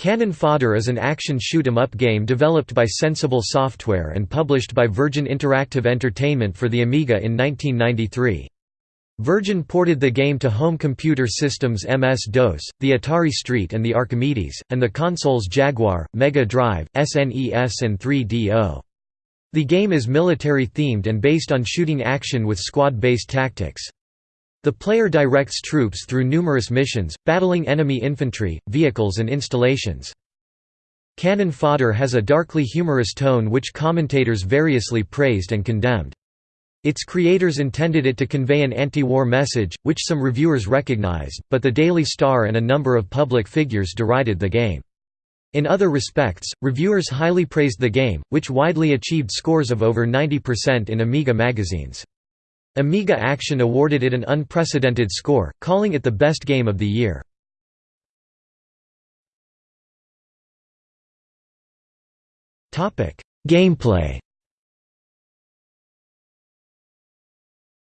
Cannon Fodder is an action shoot-'em-up game developed by Sensible Software and published by Virgin Interactive Entertainment for the Amiga in 1993. Virgin ported the game to home computer systems MS-DOS, the Atari ST and the Archimedes, and the consoles Jaguar, Mega Drive, SNES and 3DO. The game is military-themed and based on shooting action with squad-based tactics. The player directs troops through numerous missions, battling enemy infantry, vehicles and installations. Cannon Fodder has a darkly humorous tone which commentators variously praised and condemned. Its creators intended it to convey an anti-war message, which some reviewers recognized, but the Daily Star and a number of public figures derided the game. In other respects, reviewers highly praised the game, which widely achieved scores of over 90% in Amiga magazines. Amiga Action awarded it an unprecedented score, calling it the best game of the year. Gameplay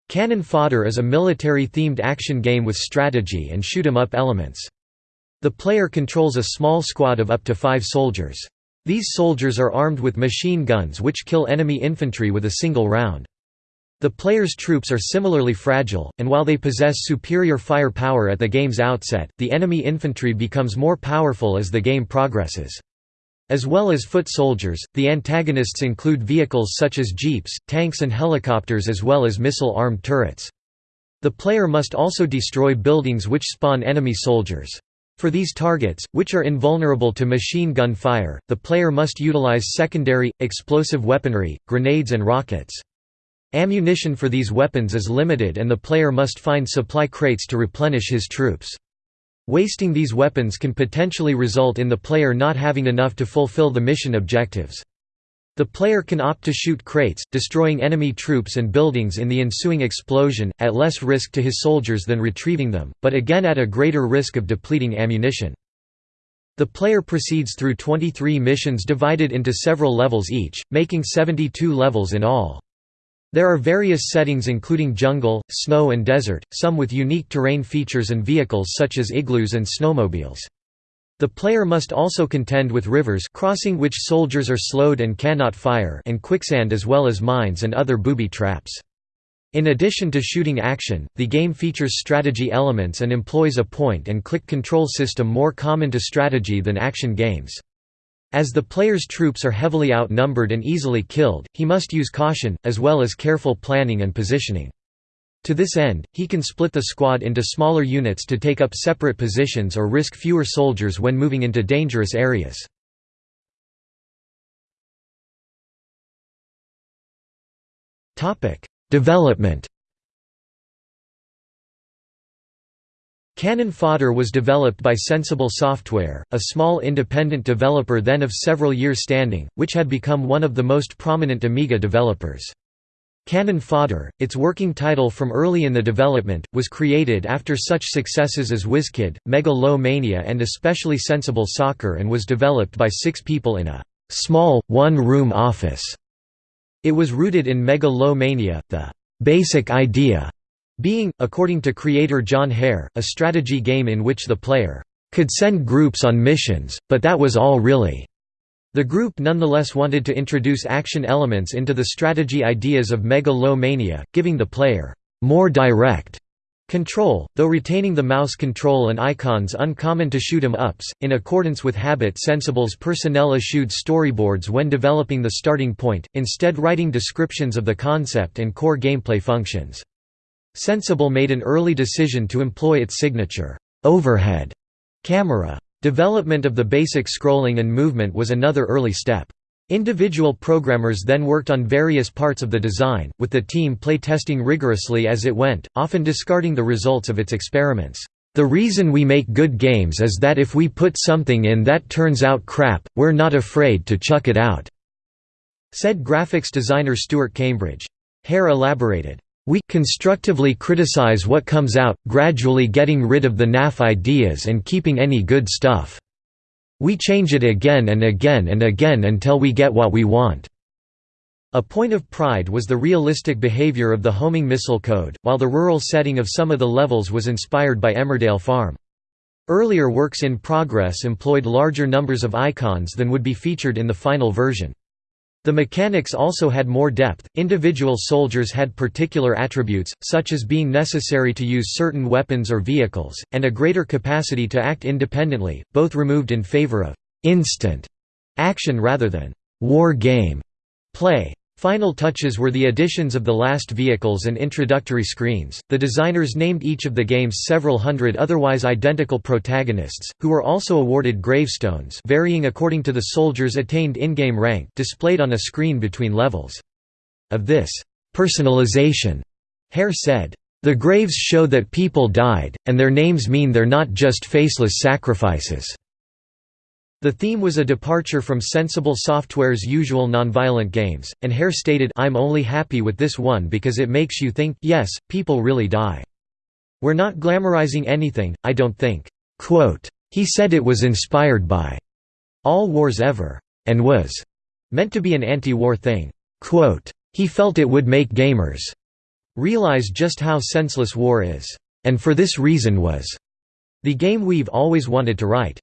Cannon Fodder is a military-themed action game with strategy and shoot-'em-up elements. The player controls a small squad of up to five soldiers. These soldiers are armed with machine guns which kill enemy infantry with a single round. The player's troops are similarly fragile, and while they possess superior firepower at the game's outset, the enemy infantry becomes more powerful as the game progresses. As well as foot soldiers, the antagonists include vehicles such as jeeps, tanks and helicopters as well as missile-armed turrets. The player must also destroy buildings which spawn enemy soldiers. For these targets, which are invulnerable to machine gun fire, the player must utilize secondary, explosive weaponry, grenades and rockets. Ammunition for these weapons is limited and the player must find supply crates to replenish his troops. Wasting these weapons can potentially result in the player not having enough to fulfill the mission objectives. The player can opt to shoot crates, destroying enemy troops and buildings in the ensuing explosion, at less risk to his soldiers than retrieving them, but again at a greater risk of depleting ammunition. The player proceeds through 23 missions divided into several levels each, making 72 levels in all. There are various settings including jungle, snow and desert, some with unique terrain features and vehicles such as igloos and snowmobiles. The player must also contend with rivers crossing which soldiers are slowed and cannot fire and quicksand as well as mines and other booby traps. In addition to shooting action, the game features strategy elements and employs a point-and-click control system more common to strategy than action games. As the player's troops are heavily outnumbered and easily killed, he must use caution, as well as careful planning and positioning. To this end, he can split the squad into smaller units to take up separate positions or risk fewer soldiers when moving into dangerous areas. Development Cannon Fodder was developed by Sensible Software, a small independent developer then of several years standing, which had become one of the most prominent Amiga developers. Cannon Fodder, its working title from early in the development, was created after such successes as WizKid, Mega-Lo-Mania and especially Sensible Soccer and was developed by six people in a small, one-room office. It was rooted in Mega-Lo-Mania, the basic idea being, according to creator Jon Hare, a strategy game in which the player could send groups on missions, but that was all really. The group nonetheless wanted to introduce action elements into the strategy ideas of Mega-Lo-Mania, giving the player more direct control, though retaining the mouse control and icons uncommon to shoot 'em ups. In accordance with habit, Sensible's personnel eschewed storyboards when developing the starting point, instead writing descriptions of the concept and core gameplay functions. Sensible made an early decision to employ its signature, overhead camera. Development of the basic scrolling and movement was another early step. Individual programmers then worked on various parts of the design, with the team play-testing rigorously as it went, often discarding the results of its experiments. The reason we make good games is that if we put something in that turns out crap, we're not afraid to chuck it out," said graphics designer Stuart Cambridge. Hare elaborated, we constructively criticize what comes out, gradually getting rid of the naff ideas and keeping any good stuff. We change it again and again and again until we get what we want." A point of pride was the realistic behavior of the homing missile code, while the rural setting of some of the levels was inspired by Emmerdale Farm. Earlier works in progress employed larger numbers of icons than would be featured in the final version. The mechanics also had more depth, individual soldiers had particular attributes, such as being necessary to use certain weapons or vehicles, and a greater capacity to act independently, both removed in favor of «instant» action rather than «war game» play. Final touches were the additions of the last vehicles and introductory screens. The designers named each of the game's several hundred otherwise identical protagonists, who were also awarded gravestones varying according to the soldiers' attained in-game rank displayed on a screen between levels. Of this personalization, Hare said, "The graves show that people died, and their names mean they're not just faceless sacrifices." The theme was a departure from Sensible Software's usual nonviolent games, and Hare stated I'm only happy with this one because it makes you think yes, people really die. We're not glamorizing anything, I don't think. Quote, he said it was inspired by all wars ever, and was meant to be an anti-war thing. Quote, he felt it would make gamers realize just how senseless war is, and for this reason was the game we've always wanted to write.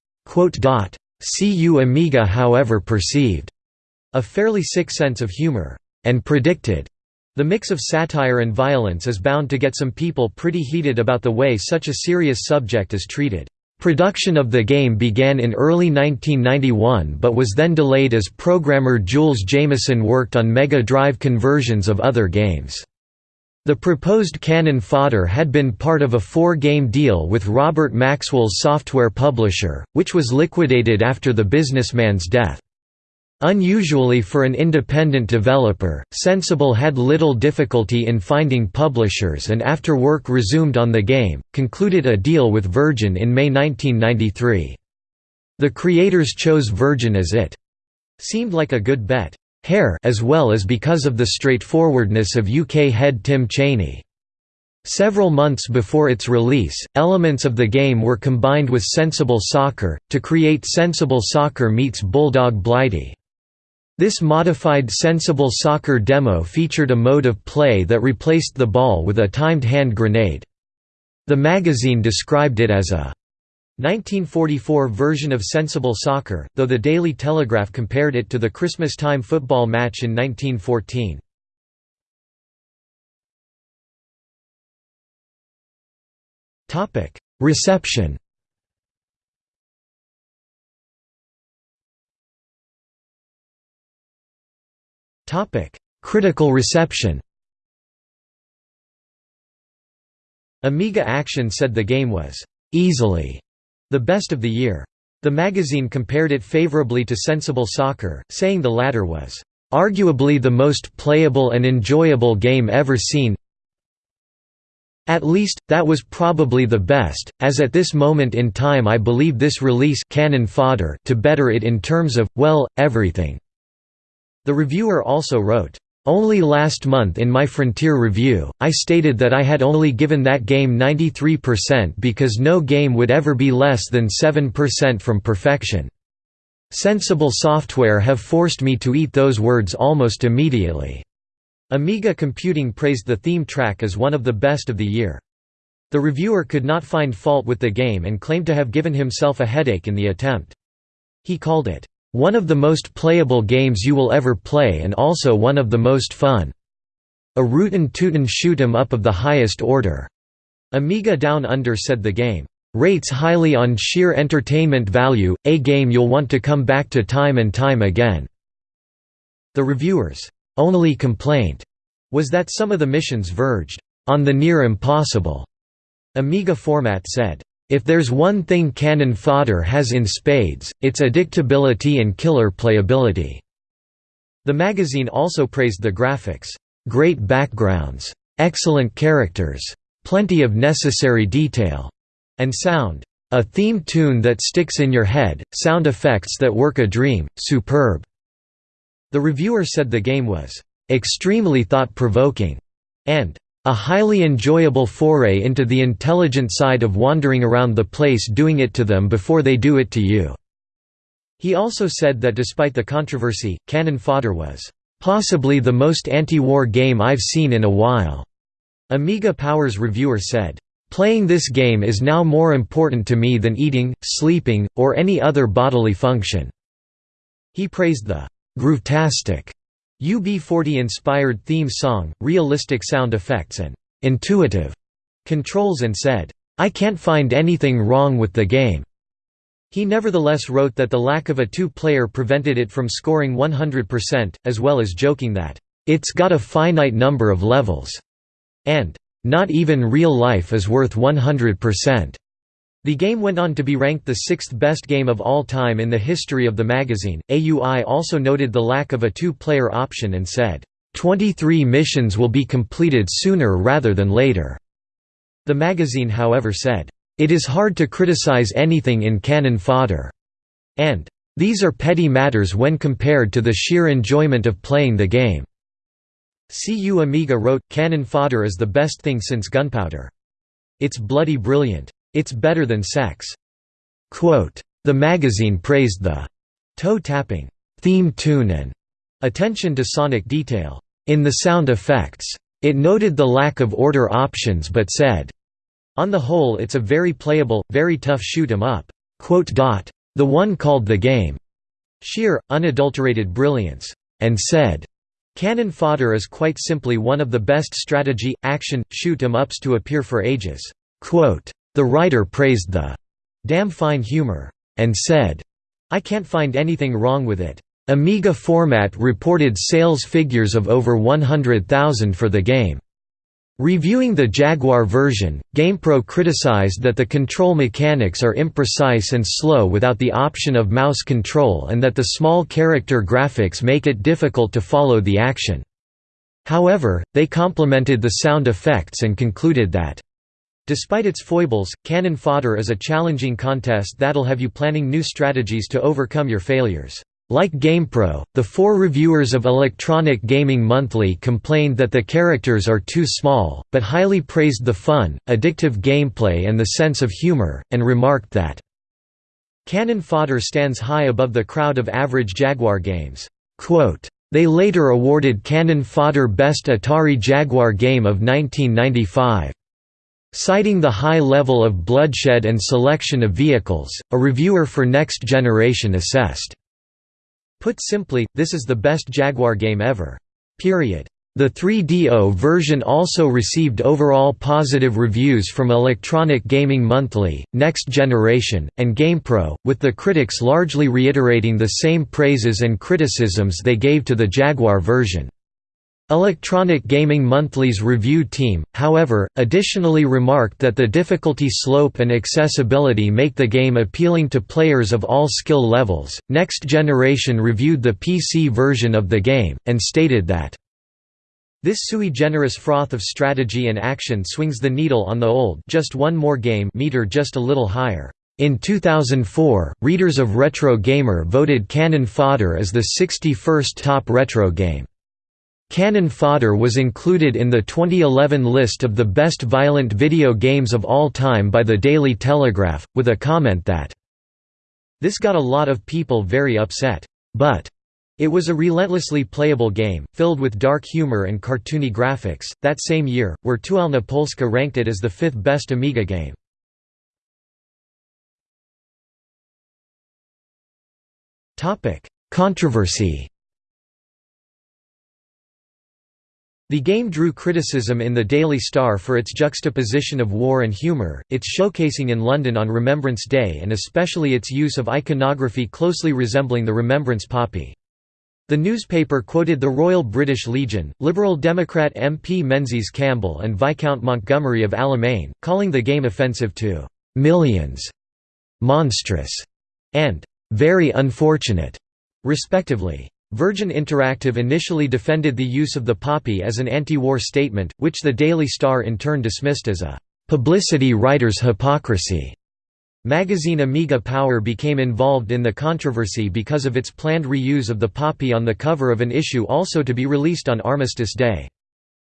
CU Amiga however perceived a fairly sick sense of humor, and predicted the mix of satire and violence is bound to get some people pretty heated about the way such a serious subject is treated. Production of the game began in early 1991 but was then delayed as programmer Jools Jameson worked on Mega Drive conversions of other games. The proposed cannon fodder had been part of a four-game deal with Robert Maxwell's software publisher, which was liquidated after the businessman's death. Unusually for an independent developer, Sensible had little difficulty in finding publishers and after work resumed on the game, concluded a deal with Virgin in May 1993. The creators chose Virgin as it seemed like a good bet. Hare as well as because of the straightforwardness of UK head Tim Chaney. Several months before its release, elements of the game were combined with Sensible Soccer, to create Sensible Soccer meets Bulldog Blighty. This modified Sensible Soccer demo featured a mode of play that replaced the ball with a timed hand grenade. The magazine described it as a 1944 version of Sensible Soccer, though the Daily Telegraph compared it to the Christmas time football match in 1914. Reception Critical reception Amiga Action said the game was easily the best of the year. The magazine compared it favorably to Sensible Soccer, saying the latter was, "...arguably the most playable and enjoyable game ever seen at least, that was probably the best, as at this moment in time I believe this release cannon fodder to better it in terms of, well, everything." The reviewer also wrote, only last month in my Frontier review, I stated that I had only given that game 93% because no game would ever be less than 7% from perfection. Sensible software have forced me to eat those words almost immediately. Amiga Computing praised the theme track as one of the best of the year. The reviewer could not find fault with the game and claimed to have given himself a headache in the attempt. He called it, one of the most playable games you will ever play and also one of the most fun. A rootin' tootin' shoot 'em up of the highest order. Amiga Down Under said the game rates highly on sheer entertainment value, a game you'll want to come back to time and time again." The reviewers' only complaint was that some of the missions verged on the near impossible. Amiga Format said, if there's one thing cannon fodder has in spades, it's addictability and killer playability." The magazine also praised the graphics, "...great backgrounds, excellent characters, plenty of necessary detail," and sound. A theme tune that sticks in your head, sound effects that work a dream, superb." The reviewer said the game was, "...extremely thought-provoking," and a highly enjoyable foray into the intelligent side of wandering around the place doing it to them before they do it to you." He also said that despite the controversy, Cannon Fodder was, "...possibly the most anti-war game I've seen in a while." Amiga Powers reviewer said, Playing this game is now more important to me than eating, sleeping, or any other bodily function." He praised the «groovetastic» UB40-inspired theme song, realistic sound effects and «intuitive» controls and said, "'I can't find anything wrong with the game." He nevertheless wrote that the lack of a two-player prevented it from scoring 100%, as well as joking that, "'It's got a finite number of levels' and "'Not even real life is worth 100%'. The game went on to be ranked the sixth best game of all time in the history of the magazine. AUI also noted the lack of a two-player option and said, 23 missions will be completed sooner rather than later. The magazine however said, "...it is hard to criticize anything in cannon fodder," and "...these are petty matters when compared to the sheer enjoyment of playing the game." CU Amiga wrote, Cannon fodder is the best thing since gunpowder. It's bloody brilliant. It's better than sex. Quote, the magazine praised the toe-tapping theme tune and attention to sonic detail in the sound effects. It noted the lack of order options but said, on the whole it's a very playable, very tough shoot 'em up. The one called the game sheer, unadulterated brilliance, and said, Cannon Fodder is quite simply one of the best strategy, action, shoot 'em ups to appear for ages. The writer praised the damn fine humor, and said, I can't find anything wrong with it. Amiga format reported sales figures of over 100,000 for the game. Reviewing the Jaguar version, GamePro criticized that the control mechanics are imprecise and slow without the option of mouse control and that the small character graphics make it difficult to follow the action. However, they complimented the sound effects and concluded that, Despite its foibles, Cannon Fodder is a challenging contest that'll have you planning new strategies to overcome your failures. Like GamePro, the four reviewers of Electronic Gaming Monthly complained that the characters are too small, but highly praised the fun, addictive gameplay and the sense of humor, and remarked that, Cannon Fodder stands high above the crowd of average Jaguar games. Quote, they later awarded Cannon Fodder Best Atari Jaguar Game of 1995. Citing the high level of bloodshed and selection of vehicles, a reviewer for Next Generation assessed Put simply, this is the best Jaguar game ever. Period. The 3DO version also received overall positive reviews from Electronic Gaming Monthly, Next Generation, and GamePro, with the critics largely reiterating the same praises and criticisms they gave to the Jaguar version. Electronic Gaming Monthly's review team, however, additionally remarked that the difficulty slope and accessibility make the game appealing to players of all skill levels. Next Generation reviewed the PC version of the game, and stated that, This sui generis froth of strategy and action swings the needle on the old just one more game meter just a little higher. In 2004, readers of Retro Gamer voted Cannon Fodder as the 61st top retro game. Cannon Fodder was included in the 2011 list of the best violent video games of all time by the Daily Telegraph, with a comment that, This got a lot of people very upset. But it was a relentlessly playable game, filled with dark humor and cartoony graphics. That same year, Wirtualna Polska ranked it as the fifth best Amiga game. Controversy The game drew criticism in the Daily Star for its juxtaposition of war and humour, its showcasing in London on Remembrance Day and especially its use of iconography closely resembling the Remembrance poppy. The newspaper quoted the Royal British Legion, Liberal Democrat MP Menzies Campbell and Viscount Montgomery of Alamein, calling the game offensive to «millions», «monstrous» and «very unfortunate», respectively. Virgin Interactive initially defended the use of the poppy as an anti-war statement, which the Daily Star in turn dismissed as a «publicity writer's hypocrisy». Magazine Amiga Power became involved in the controversy because of its planned reuse of the poppy on the cover of an issue also to be released on Armistice Day.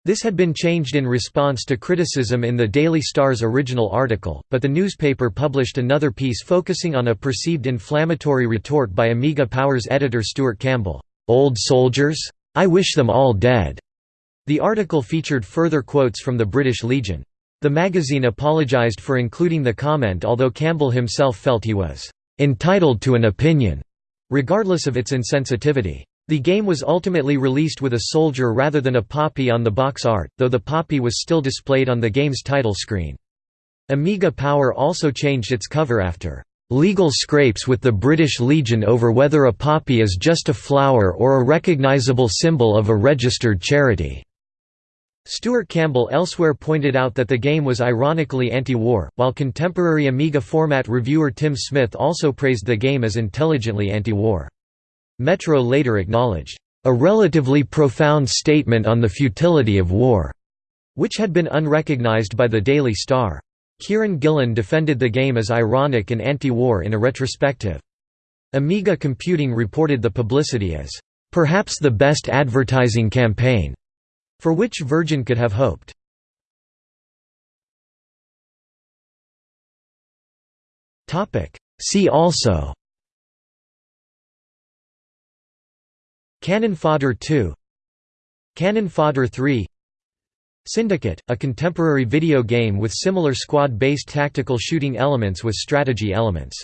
This had been changed in response to criticism in the Daily Star's original article, but the newspaper published another piece focusing on a perceived inflammatory retort by Amiga Power's editor Stuart Campbell, "'Old soldiers? I wish them all dead." The article featured further quotes from the British Legion. The magazine apologized for including the comment although Campbell himself felt he was "...entitled to an opinion", regardless of its insensitivity. The game was ultimately released with a soldier rather than a poppy on the box art, though the poppy was still displayed on the game's title screen. Amiga Power also changed its cover after legal scrapes with the British Legion over whether a poppy is just a flower or a recognisable symbol of a registered charity. Stuart Campbell elsewhere pointed out that the game was ironically anti-war, while contemporary Amiga format reviewer Tim Smith also praised the game as intelligently anti-war. Metro later acknowledged, "...a relatively profound statement on the futility of war", which had been unrecognized by the Daily Star. Kieran Gillen defended the game as ironic and anti-war in a retrospective. Amiga Computing reported the publicity as, "...perhaps the best advertising campaign." for which Virgin could have hoped. See also Cannon Fodder 2 Cannon Fodder 3 Syndicate, a contemporary video game with similar squad-based tactical shooting elements with strategy elements